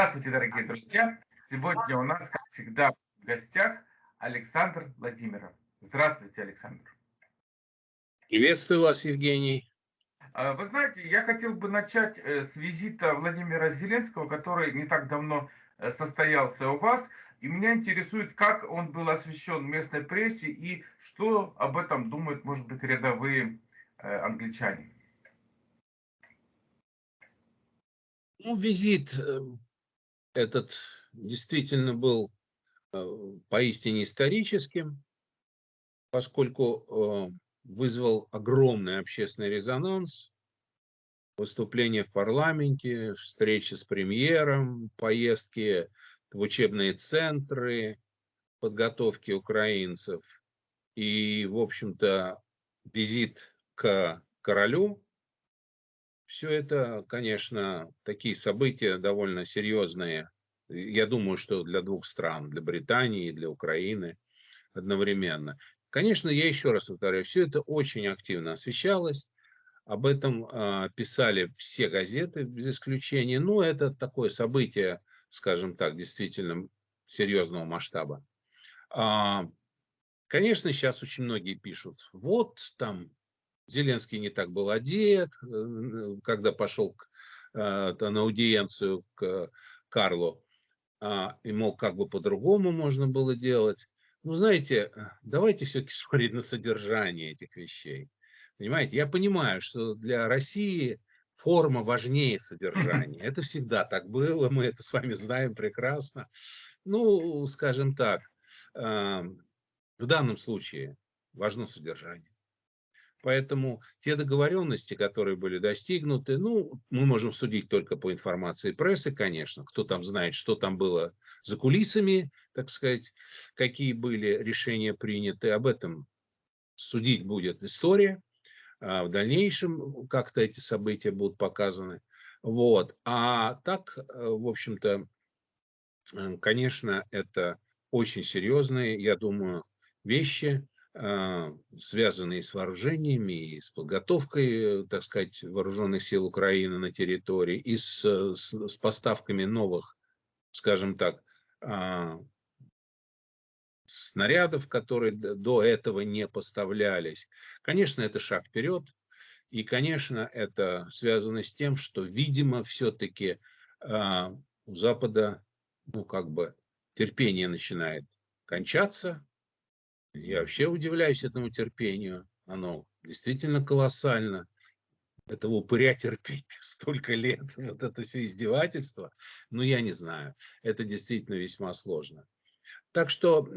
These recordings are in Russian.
Здравствуйте, дорогие друзья! Сегодня у нас, как всегда, в гостях Александр Владимиров. Здравствуйте, Александр. Приветствую вас, Евгений. А, вы знаете, я хотел бы начать э, с визита Владимира Зеленского, который не так давно э, состоялся у вас. И меня интересует, как он был освещен местной прессе и что об этом думают, может быть, рядовые э, англичане. Ну, визит этот действительно был поистине историческим, поскольку вызвал огромный общественный резонанс. Выступления в парламенте, встречи с премьером, поездки в учебные центры, подготовки украинцев и, в общем-то, визит к королю. Все это, конечно, такие события довольно серьезные. Я думаю, что для двух стран, для Британии и для Украины одновременно. Конечно, я еще раз повторяю, все это очень активно освещалось. Об этом э, писали все газеты без исключения. Ну, это такое событие, скажем так, действительно серьезного масштаба. А, конечно, сейчас очень многие пишут, вот там Зеленский не так был одет, э, когда пошел э, на аудиенцию к Карлу, а, и, мол, как бы по-другому можно было делать. Ну, знаете, э, давайте все-таки смотреть на содержание этих вещей. Понимаете, я понимаю, что для России форма важнее содержания. Это всегда так было, мы это с вами знаем прекрасно. Ну, скажем так, эм, в данном случае важно содержание. Поэтому те договоренности, которые были достигнуты, ну, мы можем судить только по информации прессы, конечно. Кто там знает, что там было за кулисами, так сказать, какие были решения приняты. Об этом судить будет история. А в дальнейшем как-то эти события будут показаны. Вот. А так, э, в общем-то, э, конечно, это очень серьезные, я думаю, вещи, связанные с вооружениями и с подготовкой, так сказать, вооруженных сил Украины на территории, и с, с, с поставками новых, скажем так, а, снарядов, которые до этого не поставлялись. Конечно, это шаг вперед. И, конечно, это связано с тем, что, видимо, все-таки а, у Запада, ну, как бы, терпение начинает кончаться, я вообще удивляюсь этому терпению. Оно действительно колоссально. Этого упыря терпеть столько лет. Вот это все издевательство. Ну, я не знаю. Это действительно весьма сложно. Так что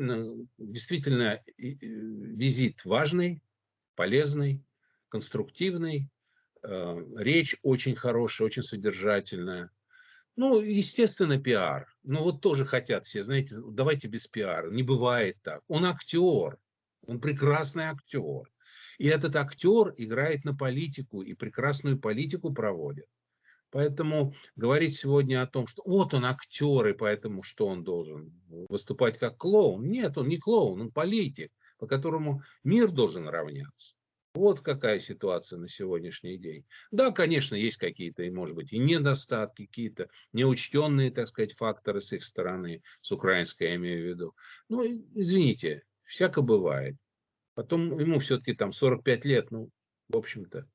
действительно визит важный, полезный, конструктивный. Э, речь очень хорошая, очень содержательная. Ну, естественно, пиар. Ну, вот тоже хотят все, знаете, давайте без пиара. Не бывает так. Он актер, он прекрасный актер. И этот актер играет на политику и прекрасную политику проводит. Поэтому говорить сегодня о том, что вот он актер, и поэтому что он должен выступать как клоун. Нет, он не клоун, он политик, по которому мир должен равняться. Вот какая ситуация на сегодняшний день. Да, конечно, есть какие-то, может быть, и недостатки, какие-то неучтенные, так сказать, факторы с их стороны, с украинской я имею в виду. Ну, извините, всяко бывает. Потом ему все-таки там 45 лет, ну, в общем-то,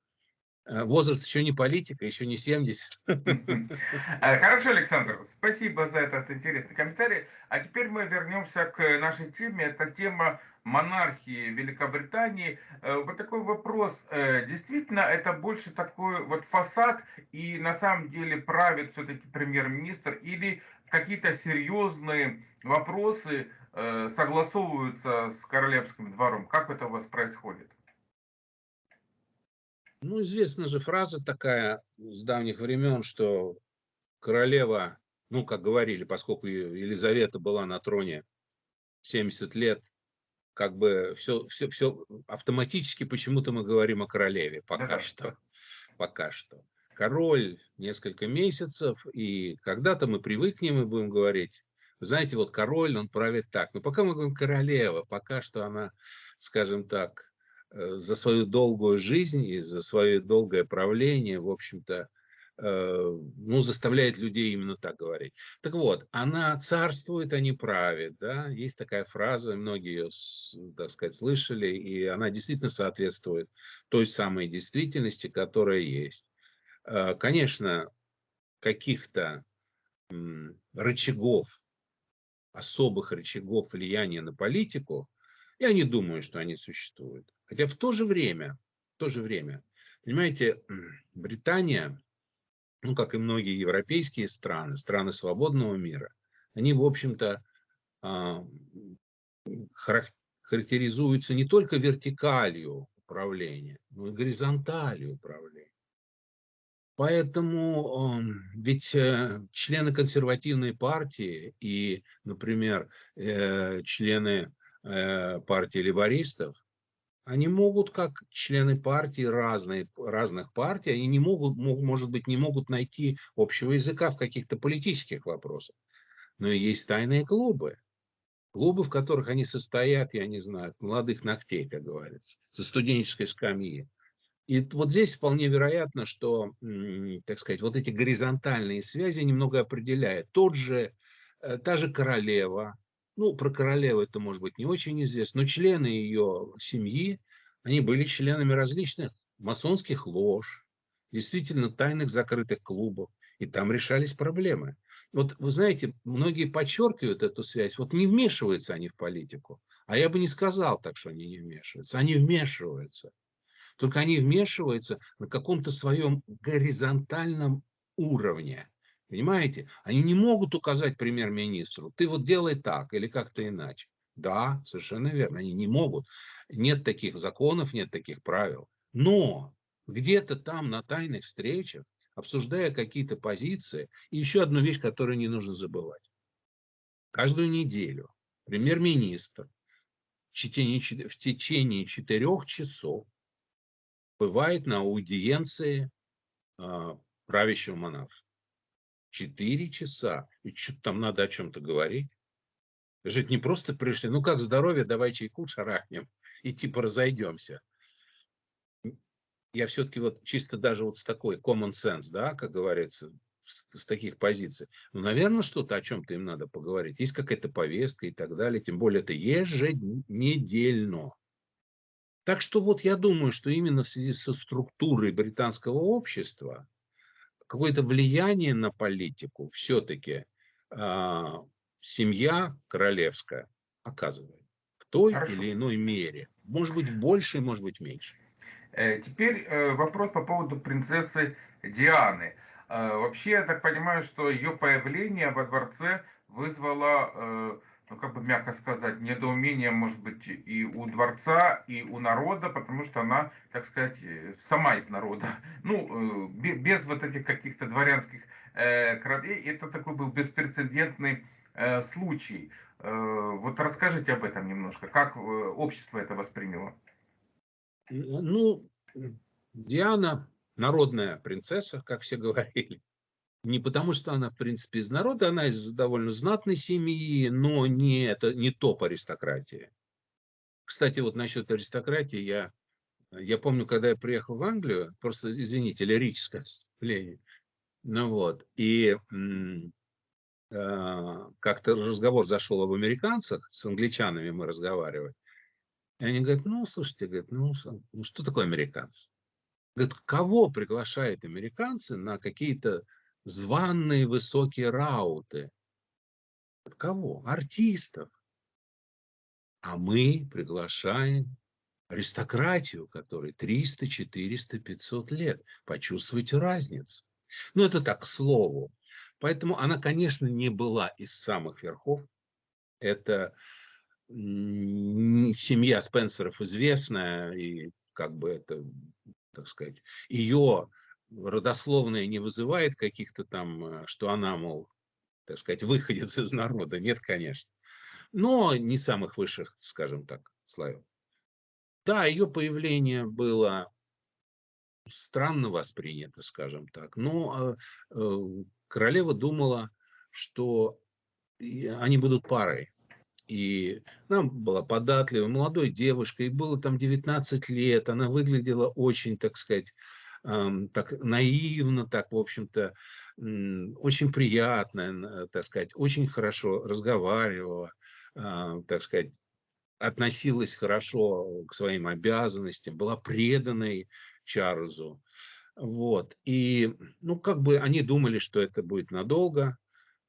Э, возраст еще не политика, еще не 70. Э, хорошо, Александр, спасибо за этот интересный комментарий. А теперь мы вернемся к нашей теме. Это тема монархии Великобритании. Э, вот такой вопрос. Действительно, это больше такой вот фасад, и на самом деле правит все-таки премьер-министр, или какие-то серьезные вопросы согласовываются с королевским двором? Как это у вас происходит? Ну, известна же фраза такая с давних времен, что королева, ну, как говорили, поскольку Елизавета была на троне 70 лет, как бы все, все, все автоматически почему-то мы говорим о королеве пока да. что. Пока что. Король несколько месяцев, и когда-то мы привыкнем и будем говорить, знаете, вот король, он правит так. Но пока мы говорим королева, пока что она, скажем так, Э, за свою долгую жизнь и за свое долгое правление, в общем-то, э, ну, заставляет людей именно так говорить. Так вот, она царствует, а не правит, да, есть такая фраза, многие ее, так сказать, слышали, и она действительно соответствует той самой действительности, которая есть. Э, конечно, каких-то рычагов, особых рычагов влияния на политику, я не думаю, что они существуют. Хотя в то же время, в то же время, понимаете, Британия, ну, как и многие европейские страны, страны свободного мира, они, в общем-то, а, характеризуются не только вертикалью управления, но и горизонталью управления. Поэтому ведь э, члены консервативной партии и, например, э, члены э, партии либористов, они могут, как члены партии разные, разных партий, они не могут, может быть, не могут найти общего языка в каких-то политических вопросах. Но есть тайные клубы. Клубы, в которых они состоят, я не знаю, молодых ногтей, как говорится, со студенческой скамьи. И вот здесь вполне вероятно, что, так сказать, вот эти горизонтальные связи немного определяют. Тот же, э, та же королева, ну, про королеву это может быть не очень известно, но члены ее семьи, они были членами различных масонских лож, действительно тайных закрытых клубов, и там решались проблемы. Вот вы знаете, многие подчеркивают эту связь, вот не вмешиваются они в политику, а я бы не сказал так, что они не вмешиваются, они вмешиваются. Только они вмешиваются на каком-то своем горизонтальном уровне. Понимаете? Они не могут указать премьер-министру, ты вот делай так или как-то иначе. Да, совершенно верно, они не могут. Нет таких законов, нет таких правил. Но где-то там на тайных встречах, обсуждая какие-то позиции, и еще одну вещь, которую не нужно забывать. Каждую неделю премьер-министр в течение, четырех часов бывает на аудиенции а, правящего монарха. Четыре часа. И что-то там надо о чем-то говорить. Же не просто пришли, ну как здоровье, давай чайку шарахнем и типа разойдемся. Я все-таки вот чисто даже вот с такой common sense, да, как говорится, с, с таких позиций. Ну, наверное, что-то о чем-то им надо поговорить. Есть какая-то повестка и так далее. Тем более это еженедельно. Так что вот я думаю, что именно в связи со структурой британского общества какое-то влияние на политику все-таки э, семья королевская оказывает в той Хорошо. или иной мере. Может быть больше, может быть меньше. Э, теперь э, вопрос по поводу принцессы Дианы. Э, вообще, я так понимаю, что ее появление во дворце вызвало ну, как бы мягко сказать, недоумение, может быть, и у дворца, и у народа, потому что она, так сказать, э, сама из народа. Ну, э, без вот этих каких-то дворянских э, кровей, это такой был беспрецедентный случай. Вот расскажите об этом немножко, как общество это восприняло? Ну, Диана народная принцесса, как все говорили. Не потому, что она, в принципе, из народа, она из довольно знатной семьи, но не, это, не топ аристократии. Кстати, вот насчет аристократии, я, я помню, когда я приехал в Англию, просто, извините, лирическое отступление, ну вот, и э, как-то разговор зашел об американцах, с англичанами мы разговаривали, и они говорят, ну, слушайте, говорят, ну, ну что такое американцы? Говорят, кого приглашают американцы на какие-то званные высокие рауты. От кого? Артистов. А мы приглашаем аристократию, которой 300, 400, 500 лет. Почувствуйте разницу. Ну, это так, к слову. Поэтому она, конечно, не была из самых верхов. Это семья Спенсеров известная, и как бы это, так сказать, ее родословная не вызывает каких-то там, э, что она, мол, так сказать, выходец из народа. Нет, конечно. Но не самых высших, скажем так, слоев. Да, ее появление было странно воспринято, скажем так. Но э, э, королева думала, что они будут парой. И она была податливой, молодой девушкой, ей было там 19 лет, она выглядела очень, так сказать, так наивно, так, в общем-то, очень приятно, так сказать, очень хорошо разговаривала, а, так сказать, относилась хорошо к своим обязанностям, была преданной Чарльзу. Вот. И, ну, как бы они думали, что это будет надолго.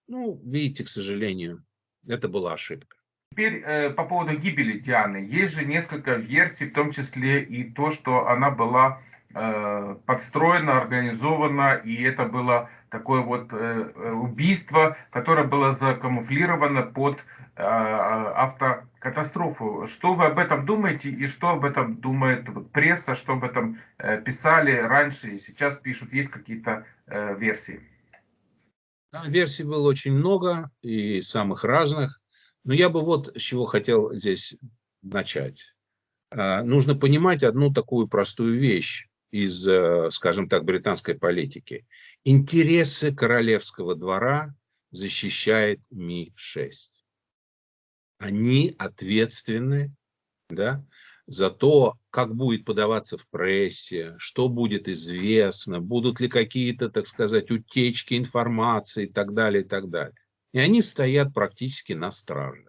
Ну, видите, к сожалению, это была ошибка. Теперь э, по поводу гибели Дианы. Есть же несколько версий, в том числе и то, что она была э, подстроена, организована, и это было такое вот э, э убийство, которое было закамуфлировано под автокатастрофу. Что вы об этом думаете и что об этом думает пресса, что об этом писали раньше и сейчас пишут? Есть какие-то версии? Да, версий было очень много и самых разных. Но я бы вот с чего хотел здесь начать. Нужно понимать одну такую простую вещь из, э, скажем так, британской политики. Интересы королевского двора защищает Ми-6. Они ответственны да, за то, как будет подаваться в прессе, что будет известно, будут ли какие-то, так сказать, утечки информации и так далее, и так далее. И они стоят практически на страже.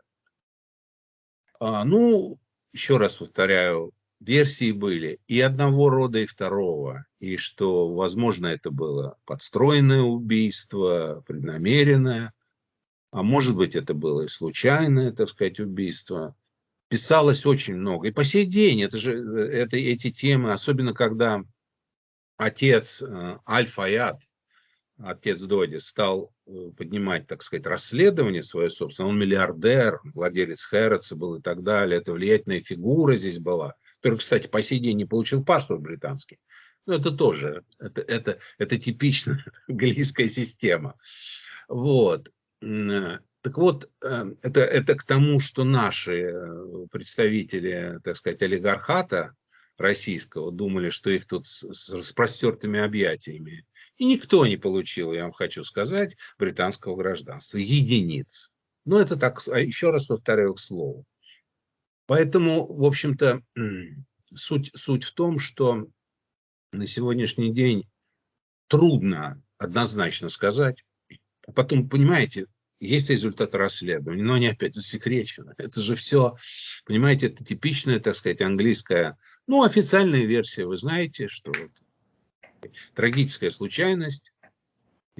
А, ну, еще раз повторяю, версии были и одного рода, и второго. И что, возможно, это было подстроенное убийство, преднамеренное. А может быть, это было и случайное, так сказать, убийство. Писалось очень много. И по сей день это же, это, эти темы, особенно когда отец э, Аль-Фаяд, отец Доди, стал э, поднимать, так сказать, расследование свое собственное. Он миллиардер, владелец Хэротса был и так далее. Это влиятельная фигура здесь была, который, кстати, по сей день не получил паспорт британский. Но это тоже, это, это, это типичная английская система. Вот. Так вот, э, это, это к тому, что наши э, представители, так сказать, олигархата российского думали, что их тут с распростертыми объятиями и никто не получил, я вам хочу сказать, британского гражданства. Единиц. Но это так, а еще раз повторяю к слову. Поэтому, в общем-то, суть, суть в том, что на сегодняшний день трудно однозначно сказать. Потом, понимаете, есть результаты расследования, но они опять засекречены. Это же все, понимаете, это типичная, так сказать, английская, ну, официальная версия. Вы знаете, что трагическая случайность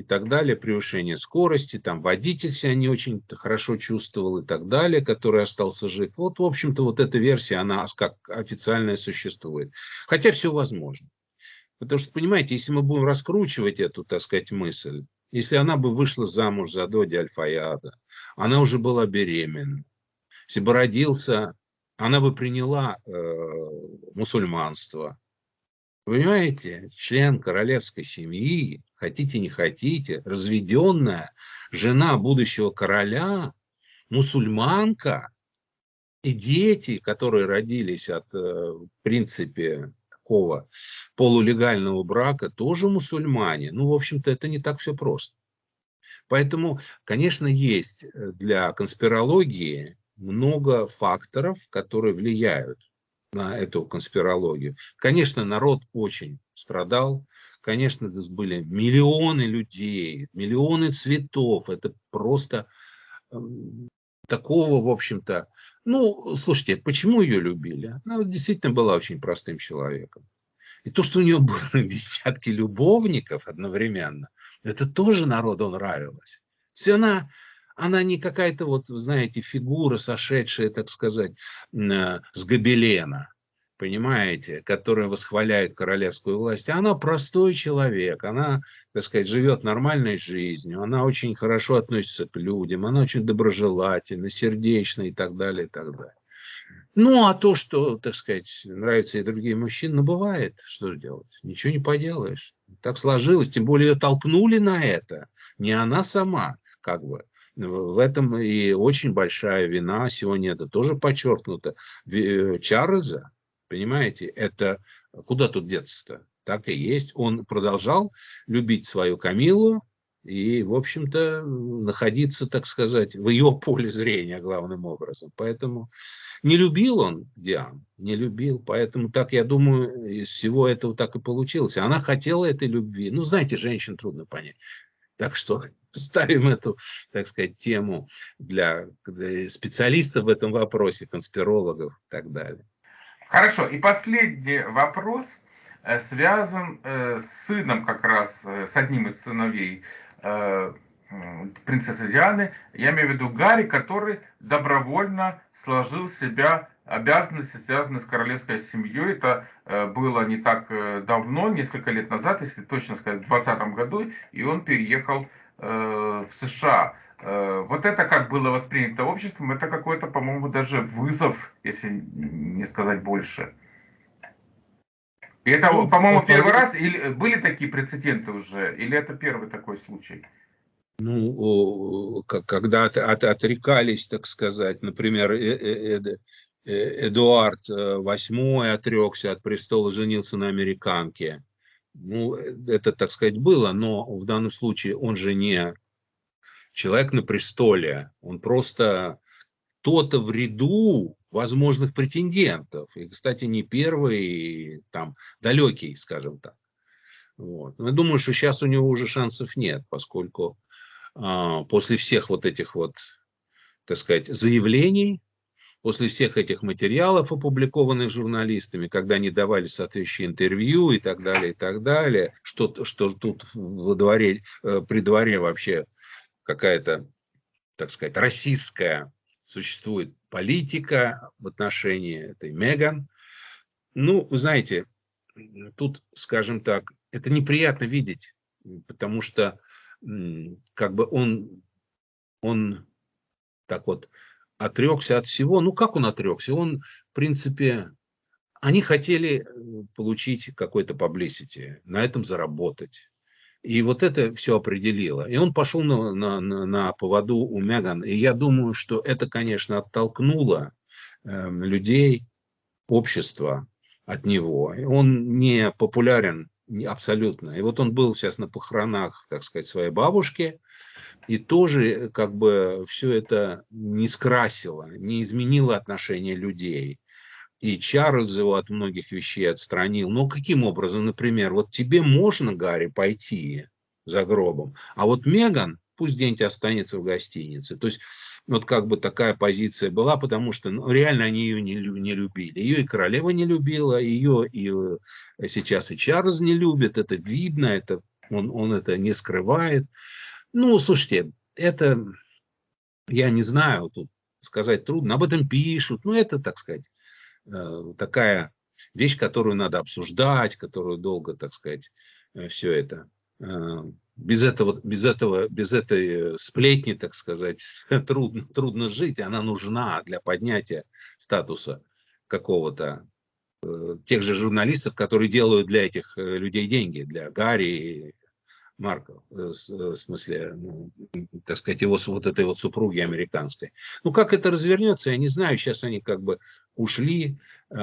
и так далее, превышение скорости, там водитель себя не очень хорошо чувствовал и так далее, который остался жив. Вот, в общем-то, вот эта версия, она как официальная существует. Хотя все возможно. Потому что, понимаете, если мы будем раскручивать эту, так сказать, мысль, если она бы вышла замуж за Доди Альфаяда, она уже была беременна, если бы родился, она бы приняла э, мусульманство, Понимаете, член королевской семьи, хотите не хотите, разведенная жена будущего короля, мусульманка, и дети, которые родились от, э, в принципе, такого полулегального брака, тоже мусульмане. Ну, в общем-то, это не так все просто. Поэтому, конечно, есть для конспирологии много факторов, которые влияют на эту конспирологию. Конечно, народ очень страдал. Конечно, здесь были миллионы людей, миллионы цветов. Это просто такого, в общем-то... Ну, слушайте, почему ее любили? Она действительно была очень простым человеком. И то, что у нее было десятки любовников одновременно, это тоже народу нравилось. Все она она не какая-то вот, знаете, фигура, сошедшая, так сказать, э, с гобелена, понимаете, которая восхваляет королевскую власть. А она простой человек, она, так сказать, живет нормальной жизнью, она очень хорошо относится к людям, она очень доброжелательна, сердечна и так далее, и так далее. Ну, а то, что, так сказать, нравятся и другие мужчины, ну, бывает, что делать, ничего не поделаешь. Так сложилось, тем более ее толкнули на это, не она сама, как бы. В этом и очень большая вина, сегодня это тоже подчеркнуто, э, Чарльза, понимаете, это куда тут деться-то? Так и есть. Он продолжал любить свою Камилу, и, в общем-то, находиться, так сказать, в ее поле зрения главным образом. Поэтому не любил он Диан, не любил, поэтому так, я думаю, из всего этого так и получилось. Она хотела этой любви. Ну, знаете, женщин трудно понять. Так что ставим эту, так сказать, тему для специалистов в этом вопросе, конспирологов и так далее. Хорошо. И последний вопрос э, связан э, с сыном как раз, э, с одним из сыновей принцессы Дианы, я имею в виду Гарри, который добровольно сложил в себя обязанности, связанные с королевской семьей. Это было не так давно, несколько лет назад, если точно сказать, в 2020 году, и он переехал в США. Вот это как было воспринято обществом, это какой-то, по-моему, даже вызов, если не сказать больше. И это, ну, по-моему, первый раз, или были такие прецеденты уже, или это первый такой случай? Ну, когда от, от, отрекались, так сказать, например, э, э, э, Эдуард VIII отрекся от престола, женился на американке. Ну, это, так сказать, было, но в данном случае он же не человек на престоле, он просто кто-то в ряду возможных претендентов. И, кстати, не первый, там, далекий, скажем так. Вот. Но я думаю, что сейчас у него уже шансов нет, поскольку а, после всех вот этих вот, так сказать, заявлений, после всех этих материалов, опубликованных журналистами, когда они давали соответствующие интервью и так далее, и так далее, что, что тут во дворе, э, при дворе вообще какая-то, так сказать, российская существует политика в отношении этой Меган. Ну, вы знаете, тут, скажем так, это неприятно видеть, потому что как бы он, он так вот отрекся от всего. Ну, как он отрекся? Он, в принципе, они хотели э, получить какой-то publicity, на этом заработать. И вот это все определило. И он пошел на, на, на, поводу у Меган. И я думаю, что это, конечно, оттолкнуло э, людей, общество от него. Он не популярен абсолютно. И вот он был сейчас на похоронах, так сказать, своей бабушки. И тоже как бы все это не скрасило, не изменило отношение людей и Чарльз его от многих вещей отстранил. Но каким образом, например, вот тебе можно, Гарри, пойти за гробом, а вот Меган пусть где-нибудь останется в гостинице. То есть вот как бы такая позиция была, потому что ну, реально они ее не, не любили. Ее и королева не любила, ее и э, сейчас и Чарльз не любит, это видно, это, он, он это не скрывает. Ну, слушайте, это, я не знаю, тут сказать трудно, об этом пишут, ну это, так сказать, Э, такая вещь, которую надо обсуждать, которую долго, так сказать, э, все это. Э, без этого, без этого, без этой сплетни, так сказать, трудно, трудно жить. Она нужна для поднятия статуса какого-то тех же журналистов, которые делают для этих людей деньги, для Гарри, Марка, в смысле, ну, так сказать, его вот этой вот супруги американской. Ну, как это развернется, я не знаю. Сейчас они как бы ушли э,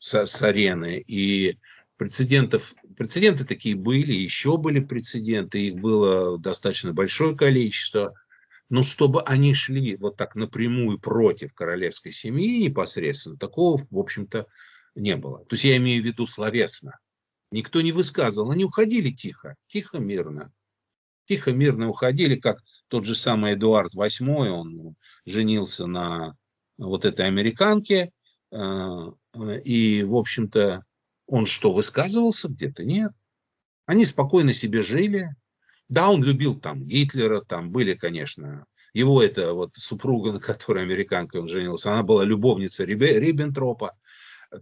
с, с арены, и прецедентов, прецеденты такие были, еще были прецеденты, их было достаточно большое количество, но чтобы они шли вот так напрямую против королевской семьи непосредственно, такого, в общем-то, не было. То есть я имею в виду словесно. Никто не высказывал, они уходили тихо, тихо, мирно. Тихо, мирно уходили, как тот же самый Эдуард VIII, он женился на вот этой американке, э, и, в общем-то, он что, высказывался где-то? Нет. Они спокойно себе жили. Да, он любил там Гитлера, там были, конечно, его это вот супруга, на которой американкой он женился, она была любовница Риббентропа,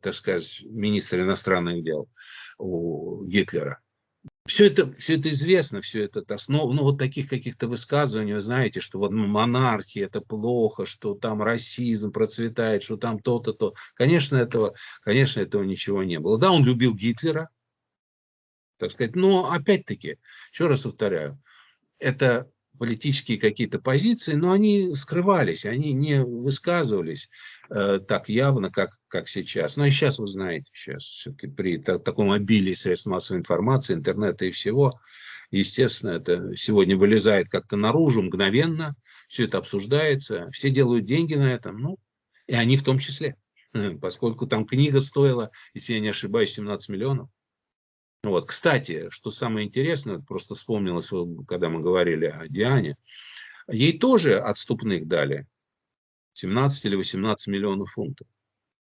так сказать, министр иностранных дел у Гитлера. Все это, все это известно, все это основа, ну вот таких каких-то высказываний, вы знаете, что вот монархия это плохо, что там расизм процветает, что там то-то, то. Конечно, этого, конечно, этого ничего не было. Да, он любил Гитлера, так сказать, но опять-таки, еще раз повторяю, это политические какие-то позиции, но они скрывались, они не высказывались э, так явно, как, как сейчас. Ну и сейчас, вы знаете, сейчас все-таки при та, таком обилии средств массовой информации, интернета и всего, естественно, это сегодня вылезает как-то наружу мгновенно, все это обсуждается, все делают деньги на этом, ну, и они в том числе, поскольку там книга стоила, если я не ошибаюсь, 17 миллионов. Вот, кстати, что самое интересное, просто вспомнилось, когда мы говорили о Диане, ей тоже отступных дали 17 или 18 миллионов фунтов.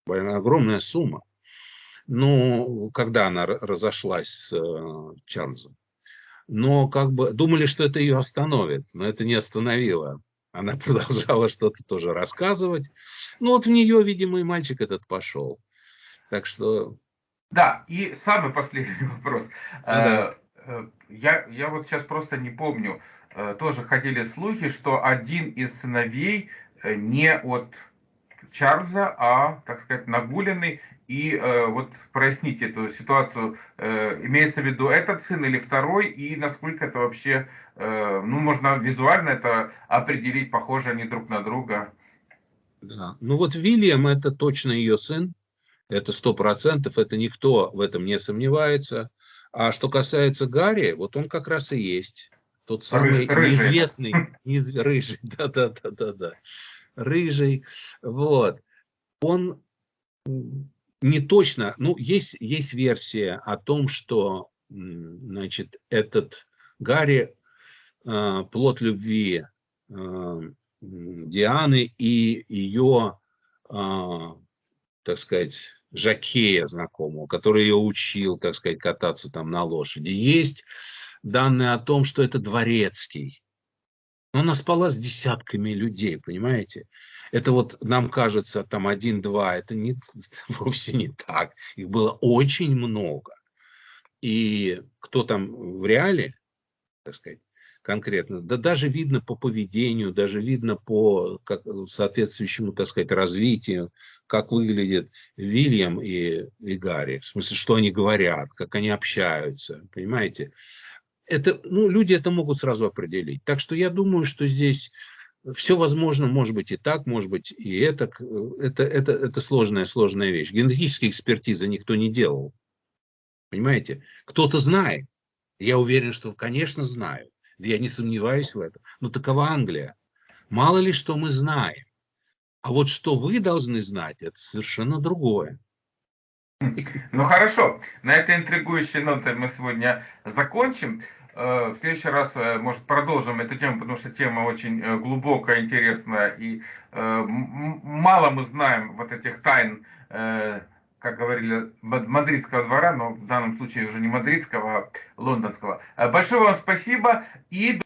Огромная сумма. Ну, когда она разошлась с э, Чарльзом. Но как бы думали, что это ее остановит, но это не остановило. Она продолжала что-то тоже рассказывать. Ну вот в нее, видимо, и мальчик этот пошел. Так что... Да, и самый последний вопрос. Да. Э, э, я, я вот сейчас просто не помню. Тоже ходили слухи, что один из сыновей не от Чарльза, а, так сказать, нагуленный. И э, вот проясните эту ситуацию. Э, имеется в виду этот сын или второй, и насколько это вообще, э, ну, можно визуально это определить, похожи они друг на друга. Да. Ну вот Вильям это точно ее сын, это сто процентов, это никто в этом не сомневается. А что касается Гарри, вот он как раз и есть тот самый Рыж, неизвестный, неиз, рыжий, да-да-да-да-да рыжий, вот. Он не точно, ну, есть, есть версия о том, что, значит, этот Гарри э, плод любви э, Дианы и ее, э, так сказать, Жакея знакомого, который ее учил, так сказать, кататься там на лошади. Есть данные о том, что это дворецкий, но она спала с десятками людей, понимаете? Это вот нам кажется там один-два, это не, вовсе не так. Их было очень много. И кто там в реале, так сказать, конкретно, да даже видно по поведению, даже видно по как, соответствующему, так сказать, развитию, как выглядит Вильям и, и Гарри, в смысле, что они говорят, как они общаются, понимаете? Это, ну, люди это могут сразу определить. Так что я думаю, что здесь все возможно, может быть и так, может быть и это. Это, это, это сложная, сложная вещь. Генетические экспертизы никто не делал. Понимаете? Кто-то знает. Я уверен, что, конечно, знают. Я не сомневаюсь в этом. Но такова Англия. Мало ли что мы знаем. А вот что вы должны знать, это совершенно другое. Ну хорошо, на этой интригующей ноте мы сегодня закончим. Э, в следующий раз, э, может, продолжим эту тему, потому что тема очень э, глубокая, интересная, и мало мы знаем вот этих тайн, как говорили, мадридского двора, но в данном случае уже не мадридского, а лондонского. Большое вам спасибо и